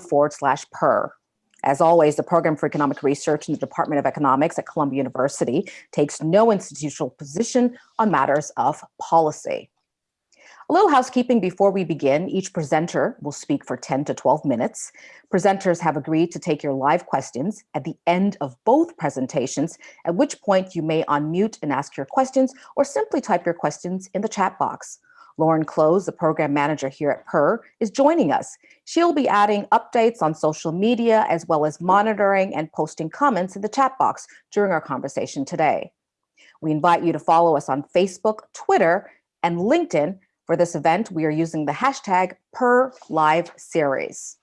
forward slash per. As always, the Program for Economic Research in the Department of Economics at Columbia University takes no institutional position on matters of policy. A little housekeeping before we begin. Each presenter will speak for 10 to 12 minutes. Presenters have agreed to take your live questions at the end of both presentations, at which point you may unmute and ask your questions or simply type your questions in the chat box. Lauren Close, the program manager here at PER, is joining us. She'll be adding updates on social media as well as monitoring and posting comments in the chat box during our conversation today. We invite you to follow us on Facebook, Twitter, and LinkedIn for this event, we are using the hashtag per live series.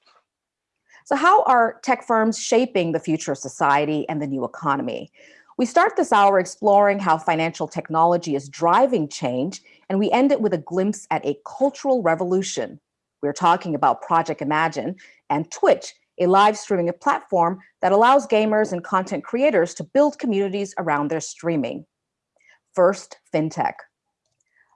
So how are tech firms shaping the future of society and the new economy? We start this hour exploring how financial technology is driving change, and we end it with a glimpse at a cultural revolution. We're talking about Project Imagine and Twitch, a live streaming platform that allows gamers and content creators to build communities around their streaming. First, FinTech.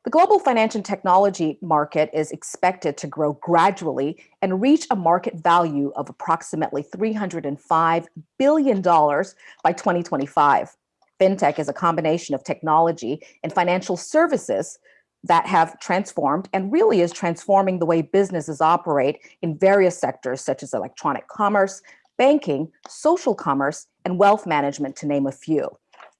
The global financial technology market is expected to grow gradually and reach a market value of approximately $305 billion by 2025. FinTech is a combination of technology and financial services that have transformed and really is transforming the way businesses operate in various sectors such as electronic commerce, banking, social commerce, and wealth management, to name a few.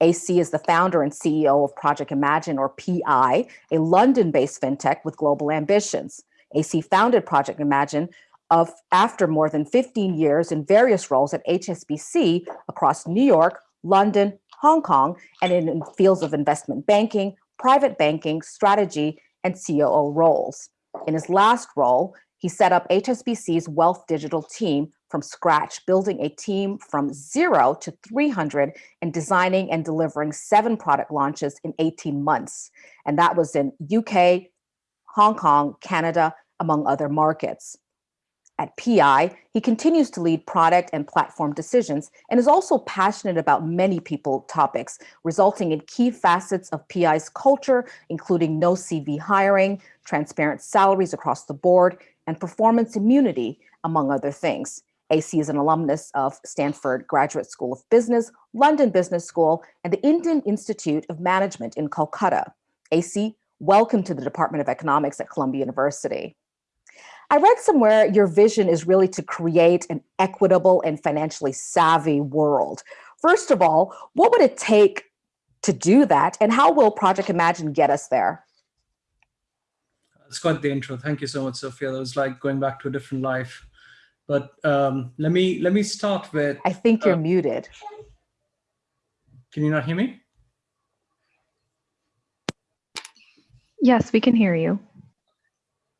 AC is the founder and CEO of Project Imagine, or PI, a London-based fintech with global ambitions. AC founded Project Imagine of after more than 15 years in various roles at HSBC across New York, London, Hong Kong, and in fields of investment banking, private banking, strategy, and COO roles. In his last role, he set up HSBC's Wealth Digital team from scratch, building a team from zero to 300 and designing and delivering seven product launches in 18 months. And that was in UK, Hong Kong, Canada, among other markets. At PI, he continues to lead product and platform decisions and is also passionate about many people topics, resulting in key facets of PI's culture, including no CV hiring, transparent salaries across the board, and performance immunity, among other things. AC is an alumnus of Stanford Graduate School of Business, London Business School, and the Indian Institute of Management in Kolkata. AC, welcome to the Department of Economics at Columbia University. I read somewhere your vision is really to create an equitable and financially savvy world. First of all, what would it take to do that? And how will Project Imagine get us there? It's quite the intro. Thank you so much, Sophia. That was like going back to a different life. But um, let me let me start with. I think you're uh, muted. Can you not hear me? Yes, we can hear you.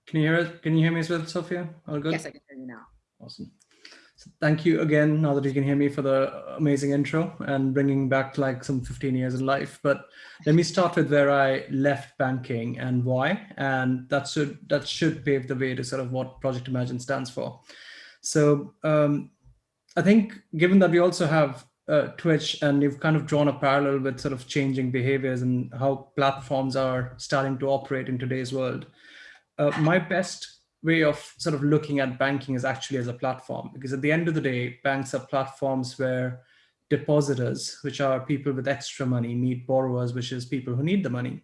Can you hear it? Can you hear me as well, Sophia? All good? Yes, I can hear you now. Awesome. So thank you again, now that you can hear me for the amazing intro and bringing back like some 15 years in life. But let me start with where I left banking and why. And that should, that should pave the way to sort of what Project Imagine stands for. So um, I think given that we also have uh, Twitch and you've kind of drawn a parallel with sort of changing behaviors and how platforms are starting to operate in today's world, uh, my best way of sort of looking at banking is actually as a platform because at the end of the day, banks are platforms where depositors, which are people with extra money, meet borrowers, which is people who need the money.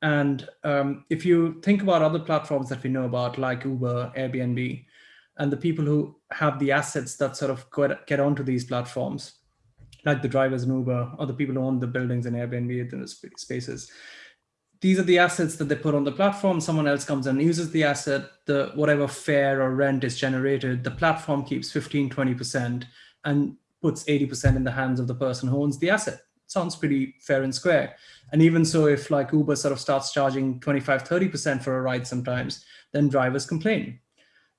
And um, if you think about other platforms that we know about, like Uber, Airbnb, and the people who have the assets that sort of get onto these platforms, like the drivers in Uber or the people who own the buildings in Airbnb and the spaces. These are the assets that they put on the platform. Someone else comes and uses the asset, the whatever fare or rent is generated, the platform keeps 15, 20% and puts 80% in the hands of the person who owns the asset. Sounds pretty fair and square. And even so, if like Uber sort of starts charging 25, 30% for a ride sometimes, then drivers complain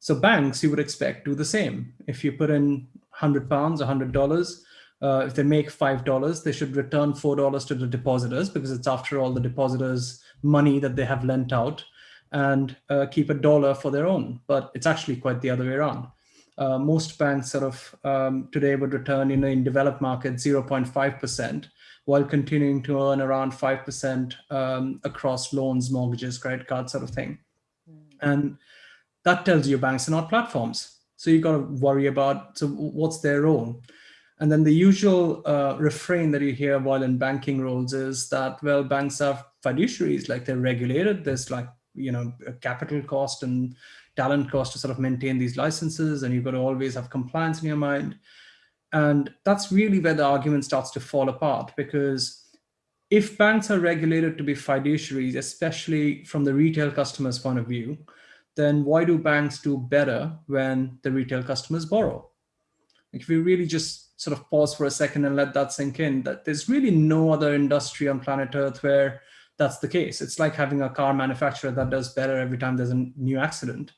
so banks, you would expect, do the same. If you put in 100 pounds, $100, uh, if they make $5, they should return $4 to the depositors because it's after all the depositors' money that they have lent out and uh, keep a dollar for their own. But it's actually quite the other way around. Uh, most banks sort of um, today would return you know, in developed markets 0.5% while continuing to earn around 5% um, across loans, mortgages, credit cards sort of thing. Mm. And that tells you banks are not platforms. So you've got to worry about, so what's their role? And then the usual uh, refrain that you hear while in banking roles is that, well, banks are fiduciaries, like they're regulated. There's like, you know, a capital cost and talent cost to sort of maintain these licenses. And you've got to always have compliance in your mind. And that's really where the argument starts to fall apart because if banks are regulated to be fiduciaries, especially from the retail customer's point of view, then why do banks do better when the retail customers borrow? If we really just sort of pause for a second and let that sink in, that there's really no other industry on planet Earth where that's the case. It's like having a car manufacturer that does better every time there's a new accident.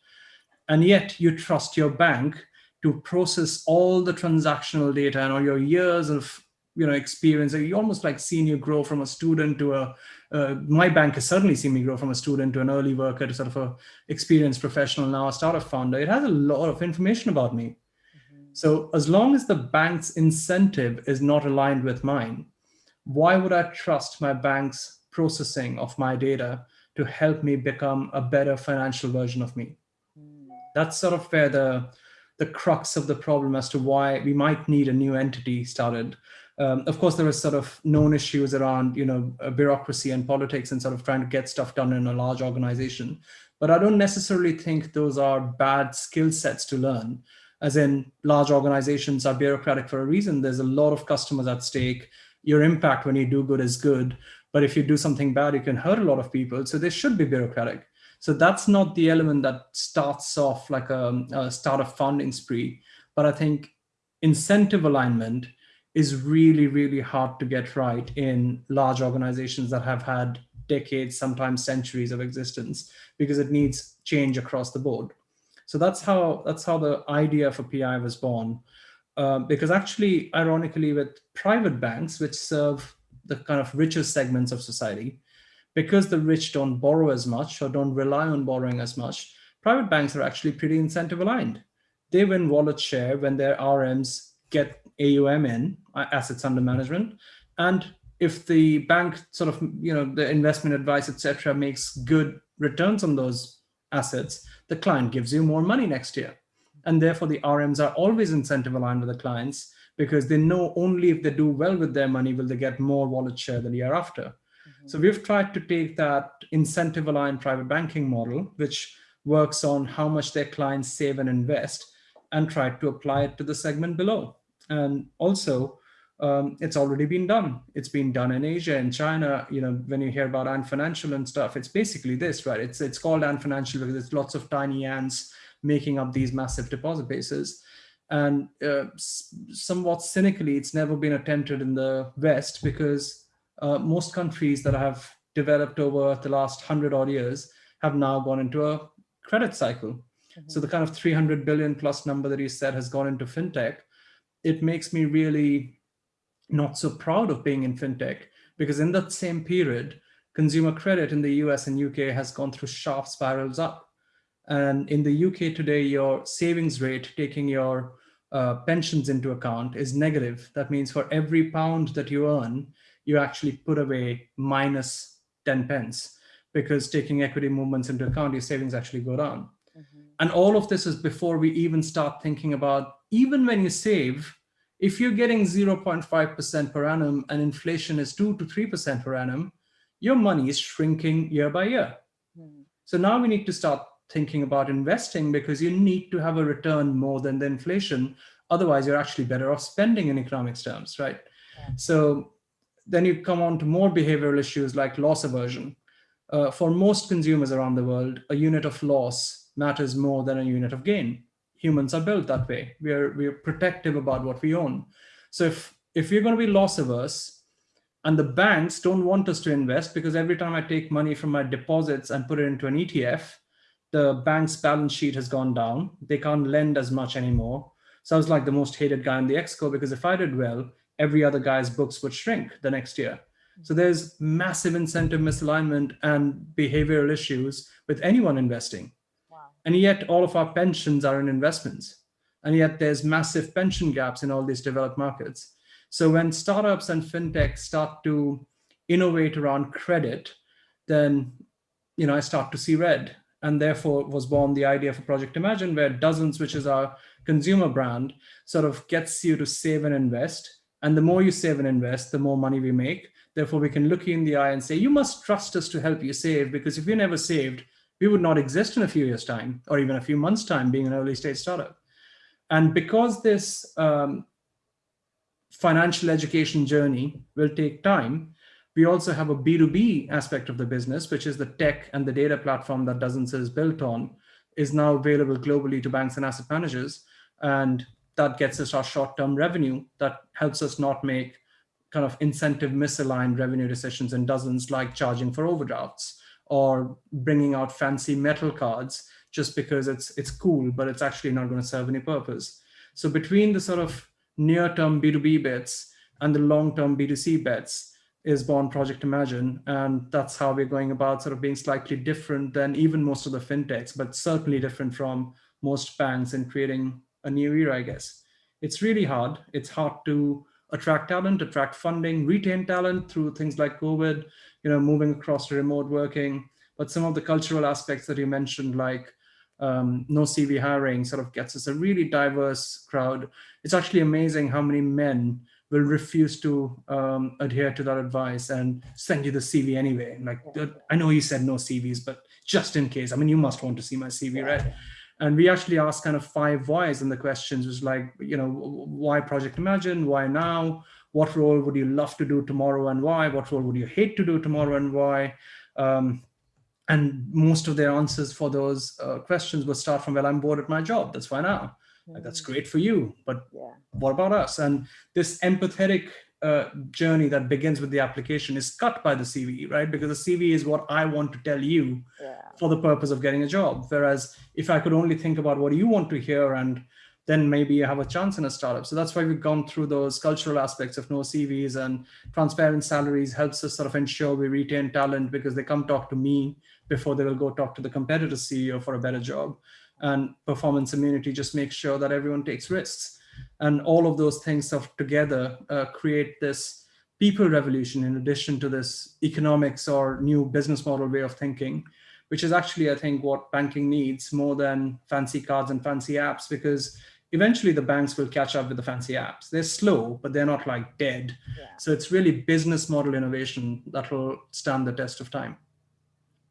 And yet you trust your bank to process all the transactional data and all your years of you know experience. You almost like seeing you grow from a student to a uh, my bank has certainly seen me grow from a student to an early worker to sort of a experienced professional now a startup founder. It has a lot of information about me. Mm -hmm. so as long as the bank's incentive is not aligned with mine why would i trust my bank's processing of my data to help me become a better financial version of me? Mm. that's sort of where the the crux of the problem as to why we might need a new entity started um, of course, there are sort of known issues around, you know, uh, bureaucracy and politics and sort of trying to get stuff done in a large organization. But I don't necessarily think those are bad skill sets to learn. As in, large organizations are bureaucratic for a reason. There's a lot of customers at stake. Your impact when you do good is good. But if you do something bad, you can hurt a lot of people. So they should be bureaucratic. So that's not the element that starts off like a, a startup founding spree. But I think incentive alignment is really, really hard to get right in large organizations that have had decades, sometimes centuries of existence, because it needs change across the board. So that's how that's how the idea for PI was born. Uh, because actually, ironically, with private banks, which serve the kind of richer segments of society, because the rich don't borrow as much or don't rely on borrowing as much, private banks are actually pretty incentive aligned. They win wallet share when their RMs get AUM in, uh, assets under management. And if the bank sort of, you know, the investment advice, etc., makes good returns on those assets, the client gives you more money next year. And therefore the RMs are always incentive aligned with the clients because they know only if they do well with their money will they get more wallet share the year after. Mm -hmm. So we've tried to take that incentive aligned private banking model, which works on how much their clients save and invest and try to apply it to the segment below. And also, um, it's already been done. It's been done in Asia and China. You know, when you hear about Ant Financial and stuff, it's basically this, right? It's it's called Ant Financial because it's lots of tiny ants making up these massive deposit bases. And uh, somewhat cynically, it's never been attempted in the West because uh, most countries that have developed over the last hundred odd years have now gone into a credit cycle. Mm -hmm. So the kind of 300 billion plus number that you said has gone into fintech it makes me really not so proud of being in fintech because in that same period, consumer credit in the US and UK has gone through sharp spirals up. And in the UK today, your savings rate, taking your uh, pensions into account, is negative. That means for every pound that you earn, you actually put away minus 10 pence because taking equity movements into account, your savings actually go down. And all of this is before we even start thinking about even when you save, if you're getting 0.5% per annum and inflation is 2 to 3% per annum, your money is shrinking year by year. Mm. So now we need to start thinking about investing because you need to have a return more than the inflation. Otherwise, you're actually better off spending in economics terms, right? Yeah. So then you come on to more behavioral issues like loss aversion. Uh, for most consumers around the world, a unit of loss matters more than a unit of gain humans are built that way. We are, we are protective about what we own. So if, if we're going to be loss averse and the banks don't want us to invest because every time I take money from my deposits and put it into an ETF, the bank's balance sheet has gone down. They can't lend as much anymore. So I was like the most hated guy in the exco because if I did well, every other guy's books would shrink the next year. So there's massive incentive misalignment and behavioral issues with anyone investing. And yet all of our pensions are in investments. And yet there's massive pension gaps in all these developed markets. So when startups and fintech start to innovate around credit, then you know I start to see red. And therefore was born the idea for Project Imagine, where Dozens, which is our consumer brand sort of gets you to save and invest. And the more you save and invest, the more money we make. Therefore, we can look you in the eye and say, you must trust us to help you save because if you never saved, we would not exist in a few years time or even a few months time being an early stage startup. And because this um, financial education journey will take time, we also have a B2B aspect of the business, which is the tech and the data platform that Dozens is built on, is now available globally to banks and asset managers. And that gets us our short-term revenue that helps us not make kind of incentive misaligned revenue decisions in dozens like charging for overdrafts or bringing out fancy metal cards just because it's it's cool, but it's actually not going to serve any purpose. So between the sort of near-term B2B bets and the long-term B2C bets is born Project Imagine. And that's how we're going about sort of being slightly different than even most of the fintechs, but certainly different from most banks in creating a new era, I guess. It's really hard. It's hard to attract talent, attract funding, retain talent through things like COVID, you know, moving across to remote working. But some of the cultural aspects that you mentioned, like um, no CV hiring sort of gets us a really diverse crowd. It's actually amazing how many men will refuse to um, adhere to that advice and send you the CV anyway. Like, I know you said no CVs, but just in case, I mean, you must want to see my CV, right? And we actually asked kind of five whys in the questions was like, you know, why Project Imagine? Why now? What role would you love to do tomorrow and why? What role would you hate to do tomorrow and why? Um, and most of their answers for those uh, questions would start from, well, I'm bored at my job. That's why now. Like, that's mm. great for you, but yeah. what about us? And this empathetic uh, journey that begins with the application is cut by the CV, right? Because the CV is what I want to tell you yeah. for the purpose of getting a job. Whereas if I could only think about what you want to hear and then maybe you have a chance in a startup. So that's why we've gone through those cultural aspects of no CVs and transparent salaries helps us sort of ensure we retain talent because they come talk to me before they will go talk to the competitor CEO for a better job. And performance immunity just makes sure that everyone takes risks. And all of those things of together uh, create this people revolution in addition to this economics or new business model way of thinking, which is actually, I think, what banking needs more than fancy cards and fancy apps, because eventually the banks will catch up with the fancy apps. They're slow, but they're not like dead. Yeah. So it's really business model innovation that will stand the test of time.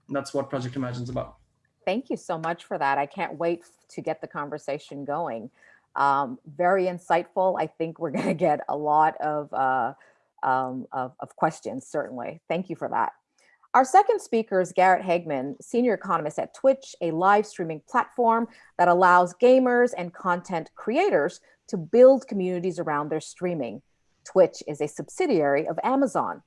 And that's what Project Imagine is about. Thank you so much for that. I can't wait to get the conversation going. Um, very insightful. I think we're going to get a lot of, uh, um, of, of questions, certainly. Thank you for that. Our second speaker is Garrett Hageman, senior economist at Twitch, a live streaming platform that allows gamers and content creators to build communities around their streaming. Twitch is a subsidiary of Amazon.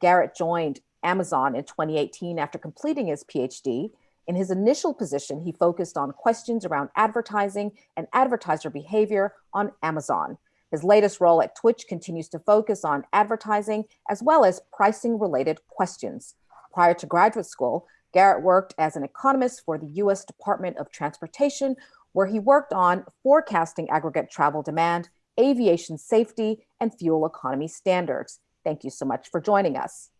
Garrett joined Amazon in 2018 after completing his PhD in his initial position, he focused on questions around advertising and advertiser behavior on Amazon. His latest role at Twitch continues to focus on advertising as well as pricing related questions. Prior to graduate school, Garrett worked as an economist for the US Department of Transportation, where he worked on forecasting aggregate travel demand, aviation safety, and fuel economy standards. Thank you so much for joining us.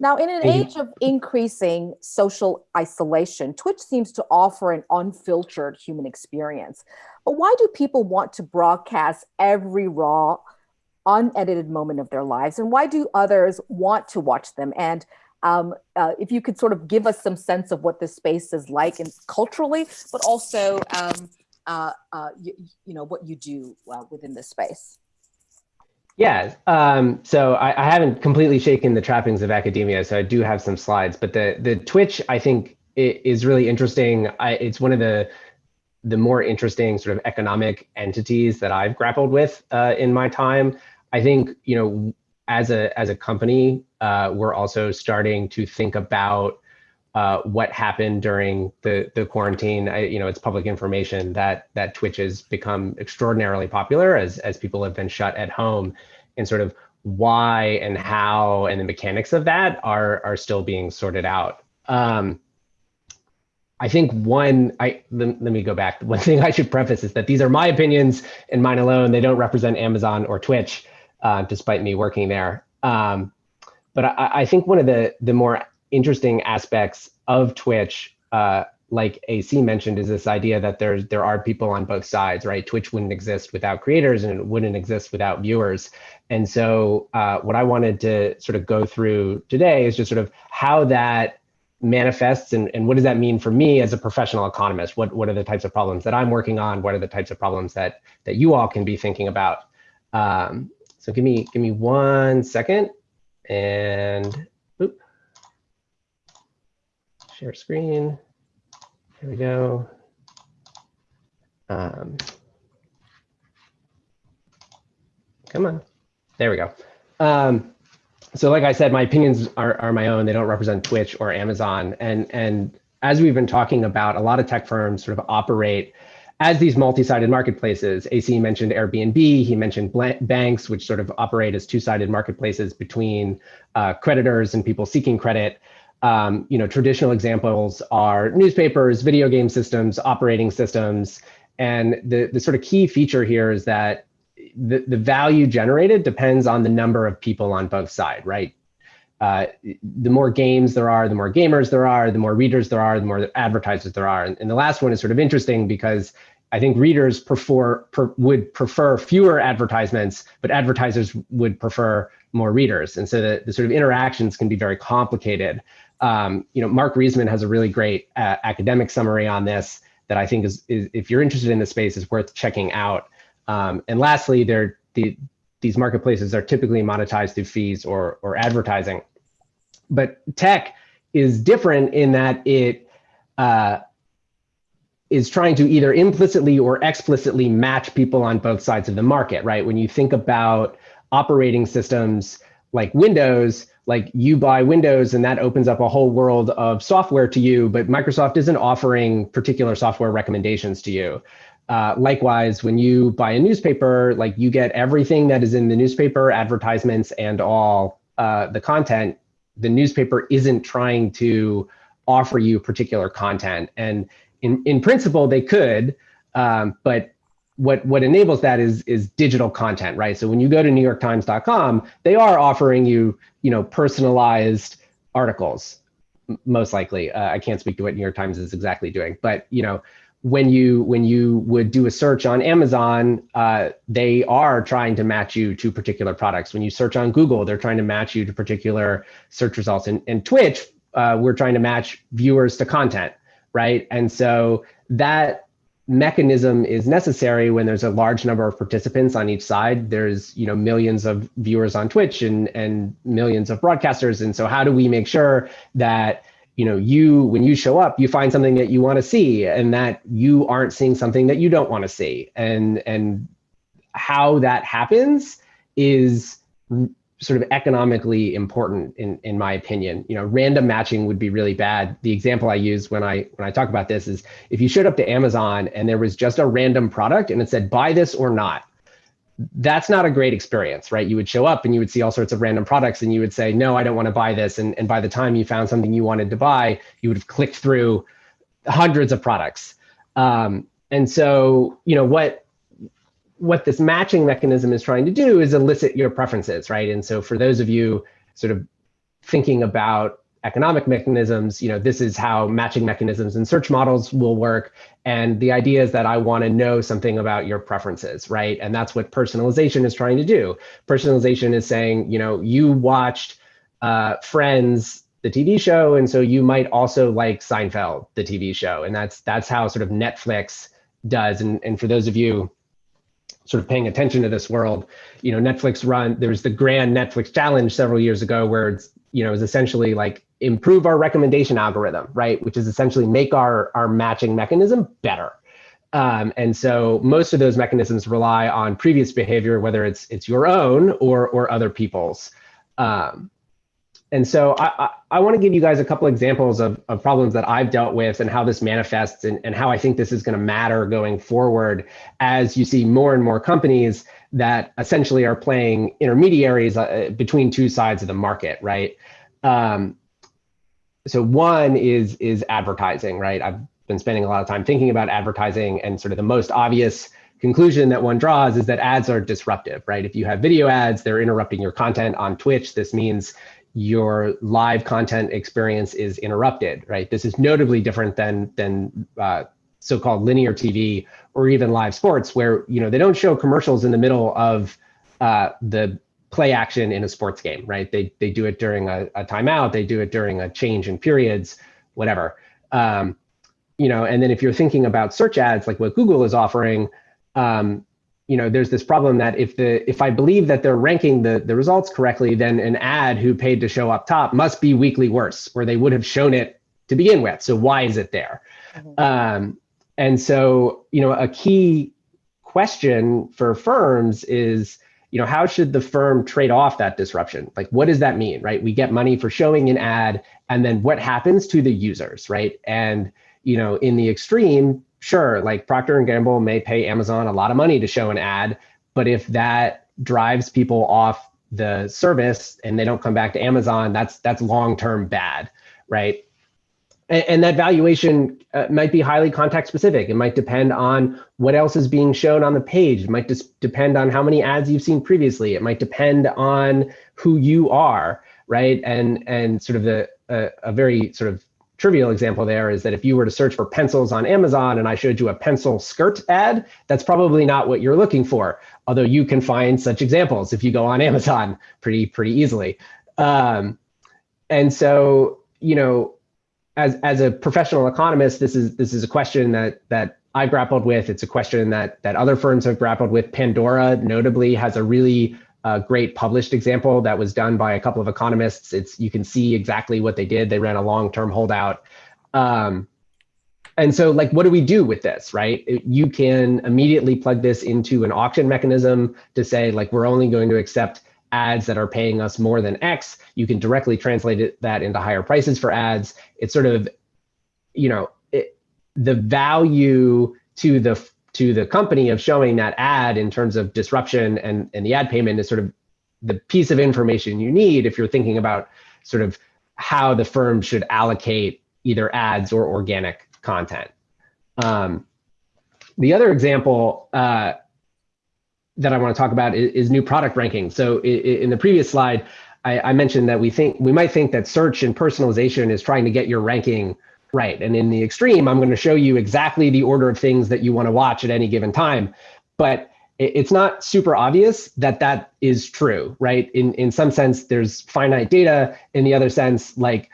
Now, in an age of increasing social isolation, Twitch seems to offer an unfiltered human experience. But why do people want to broadcast every raw, unedited moment of their lives? And why do others want to watch them? And um, uh, if you could sort of give us some sense of what this space is like and culturally, but also, um, uh, uh, you, you, know, what you do uh, within this space. Yeah, um, so I, I, haven't completely shaken the trappings of academia, so I do have some slides. But the the Twitch, I think, is really interesting. I, it's one of the the more interesting sort of economic entities that I've grappled with uh, in my time. I think you know, as a as a company, uh, we're also starting to think about uh, what happened during the the quarantine. I, you know, it's public information that that Twitch has become extraordinarily popular as as people have been shut at home, and sort of why and how and the mechanics of that are are still being sorted out. Um, I think one, I let, let, me go back. One thing I should preface is that these are my opinions and mine alone. They don't represent Amazon or Twitch, uh, despite me working there. Um, but I, I, think one of the the more interesting aspects of Twitch uh, like AC mentioned, is this idea that there's there are people on both sides, right? Twitch wouldn't exist without creators, and it wouldn't exist without viewers. And so, uh, what I wanted to sort of go through today is just sort of how that manifests and, and what does that mean for me as a professional economist? What what are the types of problems that I'm working on? What are the types of problems that that you all can be thinking about? Um, so give me give me one second and oop, share screen. Here we go. Um, come on. There we go. Um, so like I said, my opinions are, are my own. They don't represent Twitch or Amazon. And, and as we've been talking about, a lot of tech firms sort of operate as these multi-sided marketplaces. AC mentioned Airbnb, he mentioned banks, which sort of operate as two-sided marketplaces between uh, creditors and people seeking credit. Um, you know, traditional examples are newspapers, video game systems, operating systems. And the, the sort of key feature here is that the, the value generated depends on the number of people on both sides, right? Uh, the more games there are, the more gamers there are, the more readers there are, the more advertisers there are. And, and the last one is sort of interesting because I think readers prefer per, would prefer fewer advertisements, but advertisers would prefer more readers. And so the, the sort of interactions can be very complicated. Um, you know, Marc Rysman has a really great uh, academic summary on this that I think is, is, if you're interested in the space, is worth checking out. Um, and lastly, they're, the, these marketplaces are typically monetized through fees or, or advertising. But tech is different in that it uh, is trying to either implicitly or explicitly match people on both sides of the market, right? When you think about operating systems like Windows, like you buy Windows and that opens up a whole world of software to you, but Microsoft isn't offering particular software recommendations to you. Uh, likewise, when you buy a newspaper, like you get everything that is in the newspaper, advertisements, and all uh, the content. The newspaper isn't trying to offer you particular content, and in in principle they could, um, but what what enables that is is digital content, right? So when you go to NewYorkTimes.com, they are offering you you know personalized articles, most likely. Uh, I can't speak to what New York Times is exactly doing, but you know when you when you would do a search on Amazon, uh, they are trying to match you to particular products. When you search on Google, they're trying to match you to particular search results. And, and Twitch, uh, we're trying to match viewers to content, right? And so that mechanism is necessary when there's a large number of participants on each side. There's you know millions of viewers on Twitch and and millions of broadcasters. And so how do we make sure that you know you when you show up you find something that you want to see and that you aren't seeing something that you don't want to see. And and how that happens is sort of economically important in in my opinion. You know random matching would be really bad. The example i use when i when i talk about this is if you showed up to amazon and there was just a random product and it said buy this or not that's not a great experience, right? You would show up and you would see all sorts of random products and you would say, no, I don't want to buy this. And, and by the time you found something you wanted to buy, you would have clicked through hundreds of products. Um, and so, you know, what, what this matching mechanism is trying to do is elicit your preferences, right? And so for those of you sort of thinking about economic mechanisms, you know, this is how matching mechanisms and search models will work. And the idea is that I want to know something about your preferences, right? And that's what personalization is trying to do. Personalization is saying, you know, you watched uh, Friends, the TV show, and so you might also like Seinfeld, the TV show. And that's that's how sort of Netflix does. And, and for those of you sort of paying attention to this world, you know, Netflix run, there was the grand Netflix challenge several years ago where it's, you know, is essentially like improve our recommendation algorithm, right? Which is essentially make our, our matching mechanism better. Um, and so most of those mechanisms rely on previous behavior, whether it's it's your own or or other people's. Um, and so I, I, I want to give you guys a couple examples of, of problems that I've dealt with and how this manifests and, and how I think this is going to matter going forward as you see more and more companies that essentially are playing intermediaries uh, between two sides of the market, right? Um, so one is is advertising, right? I've been spending a lot of time thinking about advertising and sort of the most obvious conclusion that one draws is that ads are disruptive, right? If you have video ads, they're interrupting your content on Twitch. This means your live content experience is interrupted, right? This is notably different than than uh, so-called linear TV or even live sports, where you know they don't show commercials in the middle of uh, the play action in a sports game, right? They they do it during a, a timeout, they do it during a change in periods, whatever. Um, you know, and then if you're thinking about search ads, like what Google is offering, um, you know, there's this problem that if the if I believe that they're ranking the the results correctly, then an ad who paid to show up top must be weakly worse, or they would have shown it to begin with. So why is it there? Mm-hmm. Um, and so, you know, a key question for firms is, you know, how should the firm trade off that disruption? Like, what does that mean, right? We get money for showing an ad, and then what happens to the users, right? And you know, in the extreme, sure, like Procter and Gamble may pay Amazon a lot of money to show an ad, but if that drives people off the service and they don't come back to Amazon, that's that's long-term bad, right? And, and that valuation uh, might be highly context specific. It might depend on what else is being shown on the page. It might just depend on how many ads you've seen previously. It might depend on who you are, right? And and sort of the uh, a very sort of trivial example there is that if you were to search for pencils on Amazon and I showed you a pencil skirt ad, that's probably not what you're looking for. Although you can find such examples if you go on Amazon pretty pretty easily. Um, and so, you know, as as a professional economist, this is this is a question that that I grappled with. It's a question that that other firms have grappled with. Pandora, notably, has a really a great published example that was done by a couple of economists. It's you can see exactly what they did. They ran a long-term holdout. Um, and so like, what do we do with this, right? You can immediately plug this into an auction mechanism to say like, we're only going to accept ads that are paying us more than X. You can directly translate it, that into higher prices for ads. It's sort of, you know, it, the value to the to the company of showing that ad in terms of disruption and, and the ad payment is sort of the piece of information you need if you're thinking about sort of how the firm should allocate either ads or organic content. Um, the other example uh, that I want to talk about is, is new product ranking. So in, the previous slide, I, I, mentioned that we think we might think that search and personalization is trying to get your ranking Right. And in the extreme, I'm going to show you exactly the order of things that you want to watch at any given time. But it's not super obvious that that is true, right? In in some sense, there's finite data. In the other sense, like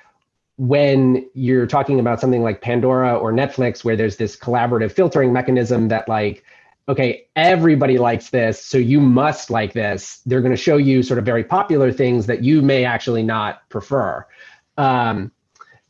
when you're talking about something like Pandora or Netflix, where there's this collaborative filtering mechanism that like, okay, everybody likes this, so you must like this. They're going to show you sort of very popular things that you may actually not prefer. Um,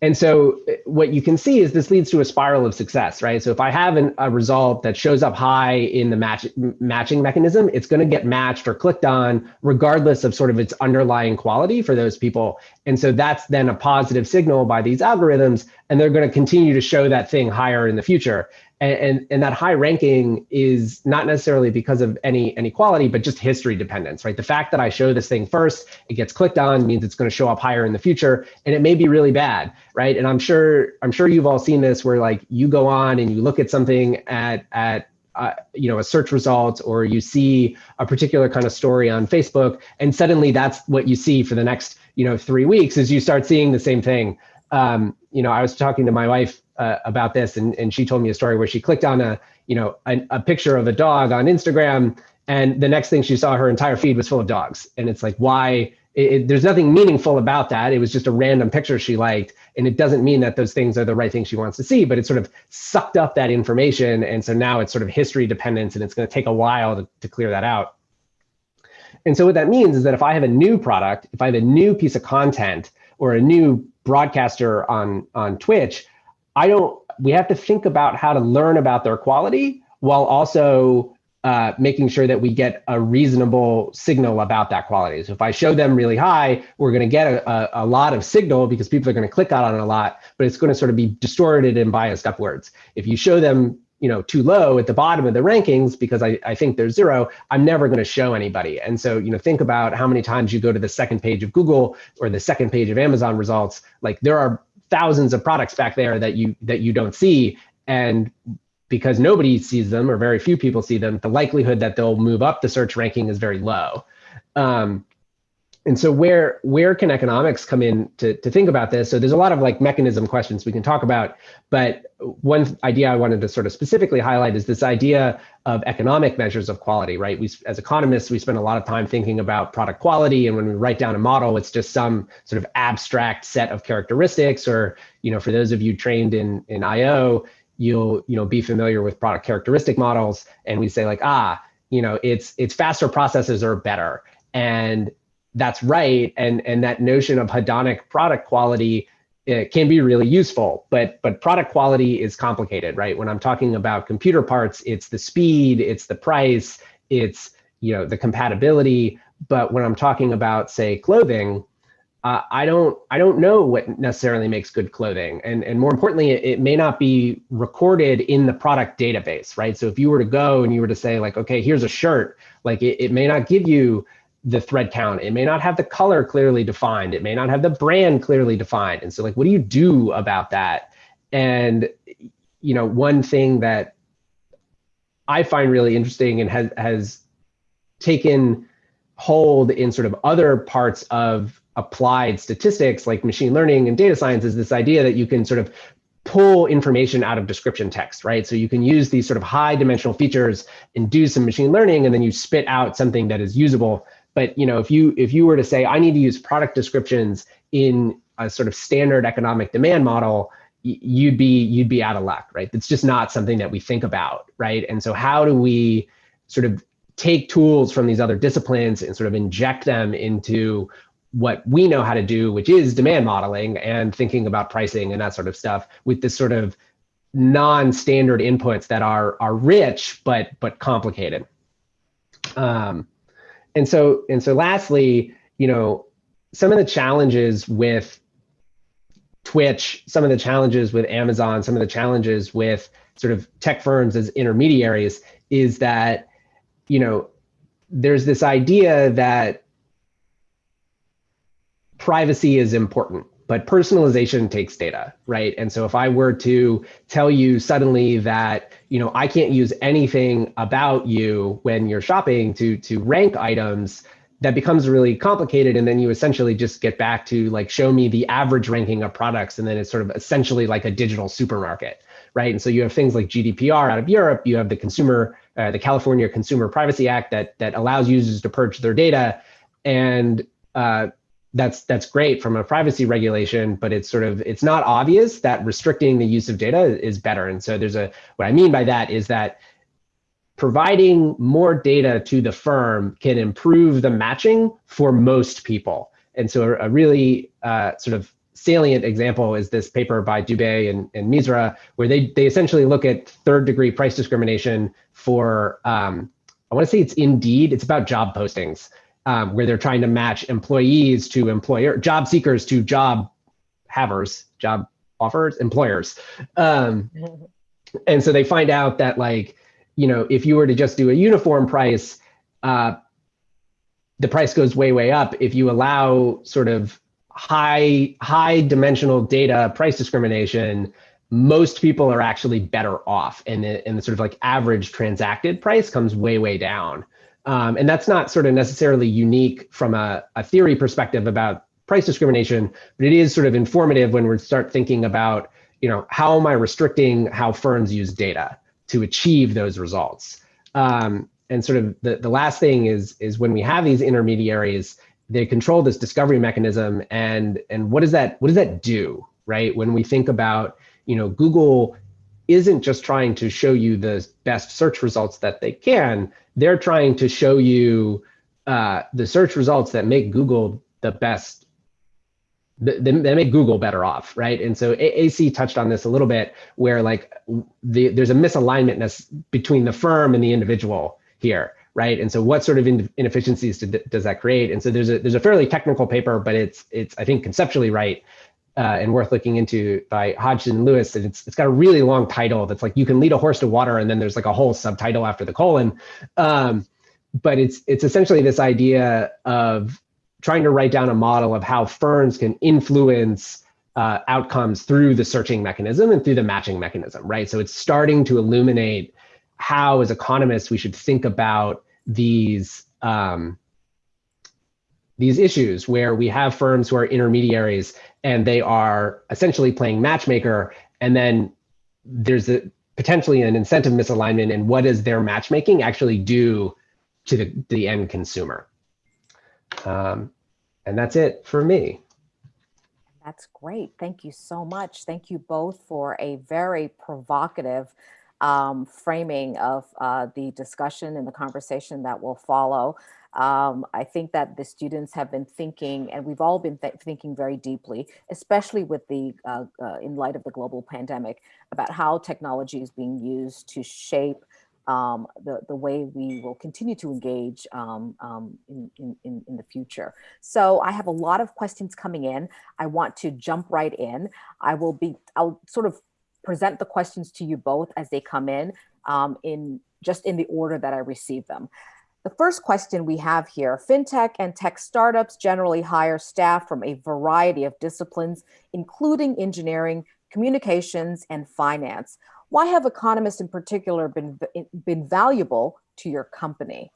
and so uh, what you can see is this leads to a spiral of success, right? So if I have an, a result that shows up high in the match, matching mechanism, it's going to get matched or clicked on regardless of sort of its underlying quality for those people. And so that's then a positive signal by these algorithms, and they're going to continue to show that thing higher in the future and, and, and that high ranking is not necessarily because of any inequality, but just history dependence, right? The fact that I show this thing first, it gets clicked on means it's going to show up higher in the future, and it may be really bad, right? And I'm sure I'm sure you've all seen this where like you go on and you look at something at at uh, you know a search result or you see a particular kind of story on Facebook, and suddenly that's what you see for the next you know three weeks as you start seeing the same thing. Um, you know, I was talking to my wife uh, about this, and, and she told me a story where she clicked on a you know a, a picture of a dog on Instagram, and the next thing she saw, her entire feed was full of dogs, and it's like why? It, it, there's nothing meaningful about that. It was just a random picture she liked, and it doesn't mean that those things are the right things she wants to see. But it sort of sucked up that information, and so now it's sort of history dependence, and it's going to take a while to, to clear that out. And so what that means is that if I have a new product, if I have a new piece of content or a new broadcaster on on Twitch, I don't, we have to think about how to learn about their quality while also uh, making sure that we get a reasonable signal about that quality. So if I show them really high, we're going to get a, a, a, lot of signal because people are going to click on it a lot, but it's going to sort of be distorted and biased upwards. If you show them you know too low at the bottom of the rankings because I, I think they're zero i'm never going to show anybody and so you know think about how many times you go to the second page of google or the second page of amazon results like there are thousands of products back there that you that you don't see. And because nobody sees them or very few people see them the likelihood that they'll move up the search ranking is very low. Um, and so where where can economics come in to, to think about this? So there's a lot of like mechanism questions we can talk about, but one idea I wanted to sort of specifically highlight is this idea of economic measures of quality, right? We as economists, we spend a lot of time thinking about product quality, and when we write down a model, it's just some sort of abstract set of characteristics, or you know, for those of you trained in in IO, you'll you know be familiar with product characteristic models, and we say like ah, you know, it's it's faster processes are better, and that's right. And and that notion of hedonic product quality uh, can be really useful but but product quality is complicated right? When i'm talking about computer parts it's the speed it's the price it's you know the compatibility. But when i'm talking about say clothing uh, i don't i don't know what necessarily makes good clothing. And and more importantly it, it may not be recorded in the product database right? So if you were to go and you were to say like okay here's a shirt like it, it may not give you the thread count. It may not have the color clearly defined. It may not have the brand clearly defined. And so like, what do you do about that? And, you know, one thing that I find really interesting and has, has taken hold in sort of other parts of applied statistics like machine learning and data science is this idea that you can sort of pull information out of description text, right? So you can use these sort of high dimensional features and do some machine learning, and then you spit out something that is usable but you know, if you if you were to say I need to use product descriptions in a sort of standard economic demand model, you'd be you'd be out of luck, right? It's just not something that we think about, right? And so how do we sort of take tools from these other disciplines and sort of inject them into what we know how to do, which is demand modeling and thinking about pricing and that sort of stuff with this sort of non-standard inputs that are are rich but but complicated. Um, and so and so lastly you know some of the challenges with twitch some of the challenges with amazon some of the challenges with sort of tech firms as intermediaries is that you know there's this idea that privacy is important but personalization takes data right? And so if i were to tell you suddenly that you know i can't use anything about you when you're shopping to to rank items that becomes really complicated. And then you essentially just get back to like show me the average ranking of products. And then it's sort of essentially like a digital supermarket right? And so you have things like gdpr out of europe. You have the consumer uh, the california consumer privacy act that that allows users to purge their data. And uh, that's that's great from a privacy regulation, but it's sort of it's not obvious that restricting the use of data is better. And so there's a what I mean by that is that providing more data to the firm can improve the matching for most people. And so a, a really uh, sort of salient example is this paper by Dubé and, and Misra, where they they essentially look at third degree price discrimination for um, I want to say it's Indeed. It's about job postings um, where they're trying to match employees to employer, job seekers to job havers, job offers, employers. Um, and so they find out that like, you know, if you were to just do a uniform price, uh, the price goes way, way up. If you allow sort of high, high dimensional data price discrimination, most people are actually better off and the, and the sort of like average transacted price comes way, way down. Um, and that's not sort of necessarily unique from a, a theory perspective about price discrimination, but it is sort of informative when we start thinking about, you know, how am I restricting how firms use data to achieve those results? Um, and sort of the, the last thing is, is when we have these intermediaries, they control this discovery mechanism and, and what does that, what does that do, right? When we think about, you know, Google isn't just trying to show you the best search results that they can, they're trying to show you uh, the search results that make Google the best, that make Google better off, right? And so AC touched on this a little bit, where like the, there's a misalignment between the firm and the individual here, right? And so what sort of inefficiencies does that create? And so there's a there's a fairly technical paper, but it's it's I think conceptually right uh, and worth looking into by Hodgson Lewis. And it's, it's got a really long title that's like, you can lead a horse to water. And then there's like a whole subtitle after the colon. Um, but it's, it's essentially this idea of trying to write down a model of how firms can influence uh, outcomes through the searching mechanism and through the matching mechanism, right? So it's starting to illuminate how, as economists, we should think about these um, these issues where we have firms who are intermediaries and they are essentially playing matchmaker and then there's a potentially an incentive misalignment and what does their matchmaking actually do to the, the end consumer um, and that's it for me That's great. Thank you so much. Thank you both for a very provocative um, framing of uh, the discussion and the conversation that will follow. Um, I think that the students have been thinking, and we've all been th thinking very deeply, especially with the uh, uh, in light of the global pandemic, about how technology is being used to shape um, the, the way we will continue to engage um, um, in, in, in the future. So I have a lot of questions coming in. I want to jump right in. I will be, I'll sort of present the questions to you both as they come in, um, in just in the order that I receive them. The first question we have here, fintech and tech startups generally hire staff from a variety of disciplines, including engineering, communications, and finance. Why have economists in particular been, been valuable to your company?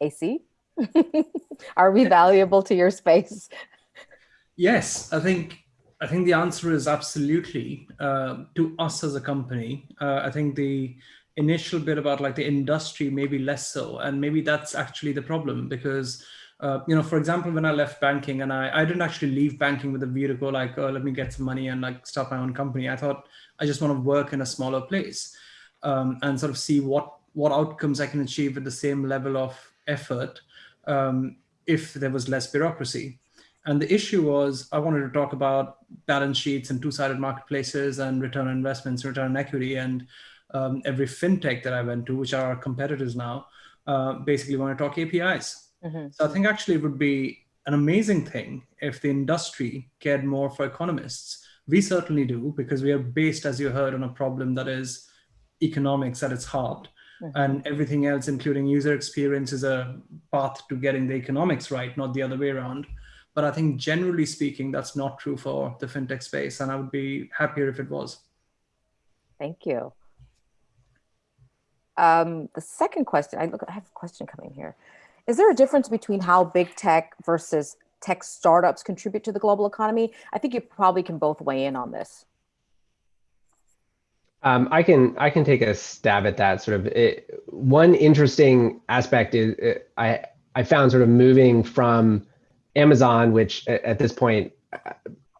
AC, are we valuable to your space? Yes, I think I think the answer is absolutely uh, to us as a company. Uh, I think the initial bit about like the industry maybe less so, and maybe that's actually the problem because uh, you know, for example, when I left banking and I, I didn't actually leave banking with a view to go like, oh, let me get some money and like start my own company. I thought I just want to work in a smaller place um, and sort of see what what outcomes I can achieve with the same level of effort um, if there was less bureaucracy. And the issue was I wanted to talk about balance sheets and two-sided marketplaces and return on investments, return on equity, and um, every fintech that I went to, which are our competitors now, uh, basically want to talk APIs. Mm -hmm. So I think actually it would be an amazing thing if the industry cared more for economists. We certainly do because we are based, as you heard, on a problem that is economics at its heart. Mm -hmm. And everything else, including user experience, is a path to getting the economics right, not the other way around. But I think generally speaking, that's not true for the fintech space. And I would be happier if it was. Thank you. Um, the second question, I look, I have a question coming here. Is there a difference between how big tech versus tech startups contribute to the global economy? I think you probably can both weigh in on this. Um, I can I can take a stab at that. Sort of it, one interesting aspect is it, I I found sort of moving from Amazon, which at this point,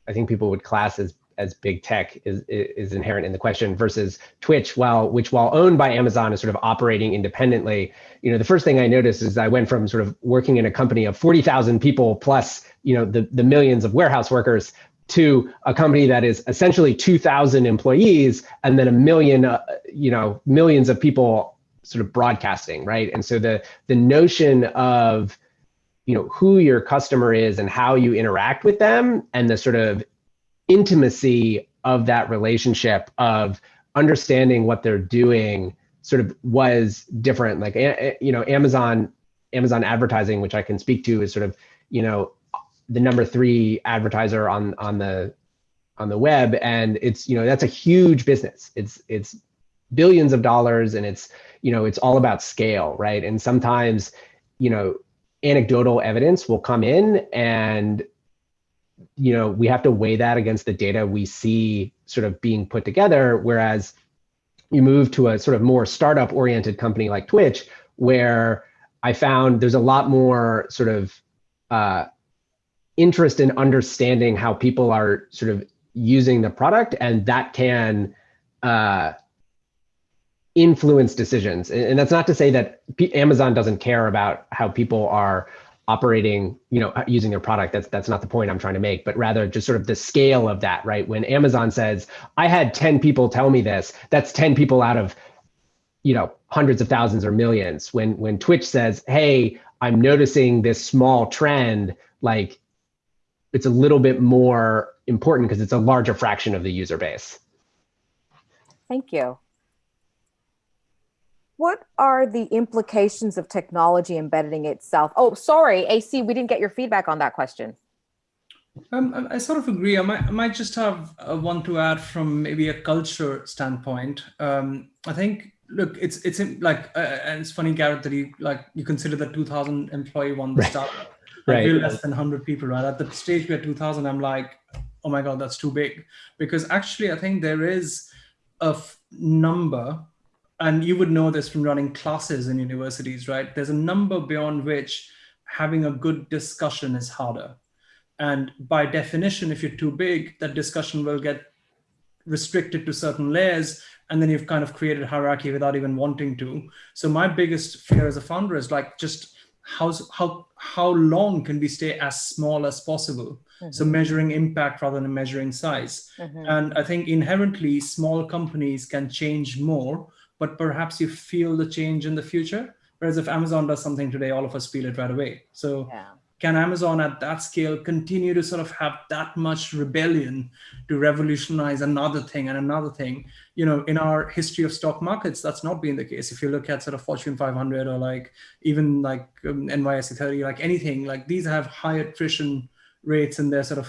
I think people would class as as big tech is is inherent in the question versus Twitch, while which while owned by Amazon is sort of operating independently. You know, the first thing I noticed is I went from sort of working in a company of 40,000 people plus, you know, the the millions of warehouse workers to a company that is essentially 2,000 employees and then a million, uh, you know, millions of people sort of broadcasting, right? And so the the notion of you know who your customer is and how you interact with them and the sort of intimacy of that relationship of understanding what they're doing sort of was different. Like you know amazon amazon advertising which i can speak to is sort of you know the number three advertiser on on the on the web. And it's you know that's a huge business. It's it's billions of dollars and it's you know it's all about scale right? And sometimes you know anecdotal evidence will come in and you know we have to weigh that against the data we see sort of being put together. Whereas you move to a sort of more startup oriented company like twitch where i found there's a lot more sort of uh, interest in understanding how people are sort of using the product and that can uh, influence decisions. And that's not to say that Amazon doesn't care about how people are operating, you know, uh, using their product. That's that's not the point I'm trying to make, but rather just sort of the scale of that, right? When Amazon says, "I had 10 people tell me this," that's 10 people out of you know, hundreds of thousands or millions. When when Twitch says, "Hey, I'm noticing this small trend," like it's a little bit more important because it's a larger fraction of the user base. Thank you. What are the implications of technology embedding itself? Oh, sorry, AC, we didn't get your feedback on that question. Um, I sort of agree. I might, I might just have one to add from maybe a culture standpoint. Um, I think look, it's it's in- like, uh, and it's funny, Garrett, that you like you consider the 2,000 employee one the Right. startup. Right. Like we're less than 100 people, right? At the stage we're 2,000, I'm like, oh my god, that's too big. Because actually, I think there is a f- number, and you would know this from running classes in universities, right? There's a number beyond which having a good discussion is harder. And by definition, if you're too big, that discussion will get restricted to certain layers and then you've kind of created hierarchy without even wanting to so my biggest fear as a founder is like just how's how how long can we stay as small as possible so measuring impact rather than measuring size Mhm. and i think inherently small companies can change more but perhaps you feel the change in the future whereas if amazon does something today all of us feel it right away so Yeah. can Amazon at that scale continue to sort of have that much rebellion to revolutionize another thing and another thing? You know, in our history of stock markets, that's not been the case. If you look at sort of Fortune 500 or like even like um, NYSE 30, like anything, like these have high attrition rates in their sort of